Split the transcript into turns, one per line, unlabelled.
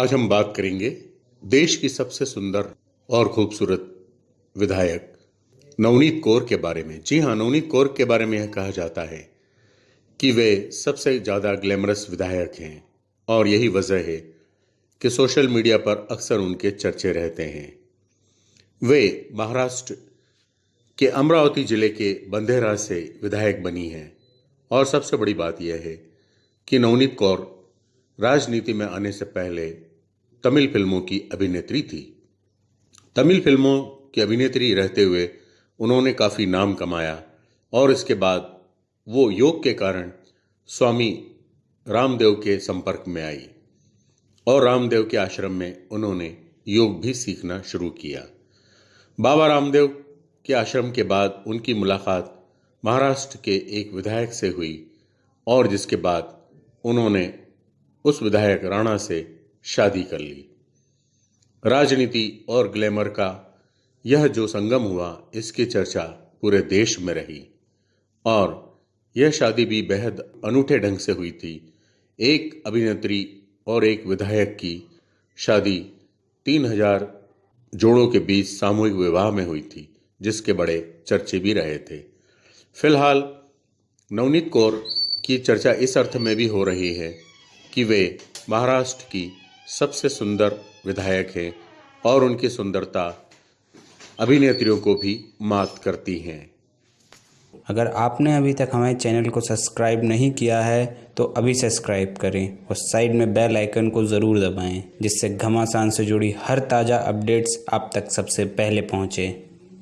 आज हम बात करेंगे देश की सबसे सुंदर और खूबसूरत विधायक नवनीत कौर के बारे में। जी हाँ नवनीत कौर के बारे में यह कहा जाता है कि वे सबसे ज़्यादा ग्लैमरस विधायक हैं और यही वजह है कि सोशल मीडिया पर अक्सर उनके चर्चे रहते हैं। वे महाराष्ट्र के अमरावती ज़िले के बंधेरा से विधायक बनी हैं और सबसे बड़ी बात यह है कि नवनीत कौर राजनीति में आने से पहले तमिल फ़िल्मों की अभिनेत्री थी। तमिल फ़िल्मों की अभिनेत्री रहते हुए उन्होंने काफ़ी नाम कमाया और इसके बाद वो योग के कारण स्वामी रामदेव के संपर्क में आई और रामदेव के आश्रम में उन्होंने योग भी सीखना शुरू किया। बाबा रामदेव के आश्रम के बाद उनकी मुलाकात महाराष्ट्र के एक विधायक से हुई और जिसके बाद उन्होंने उस विधायक राणा से शादी कर ली। राजनीति और ग्लैमर का यह जो संगम हुआ, इसकी चर्चा पूरे देश में रही और यह शादी भी बेहद अनूठे ढंग से हुई थी। एक अभिनेत्री और एक विधायक की शादी तीन हज़ार जोड़ों के बीच सामूहिक विवाह में हुई थी, जिसके बड़े चर्चे भी रहे थे। फ़िलहाल नवनीत कौर की चर्चा इस अर्थ में भी हो रही है कि वे महाराष्ट्र की सबसे सुंदर विधायक हैं और उनकी सुंदरता अभिनेत्रियों को भी मात करती हैं।
अगर आपने अभी तक हमारे चैनल को सब्सक्राइब नहीं किया है तो अभी सब्सक्राइब करें और साइड में बेल आइकन को ज़रूर दबाएँ, जिससे घमासान से जुड़ी हर ताज़ा अपडेट्स आप तक सबसे पहले पहुँचें।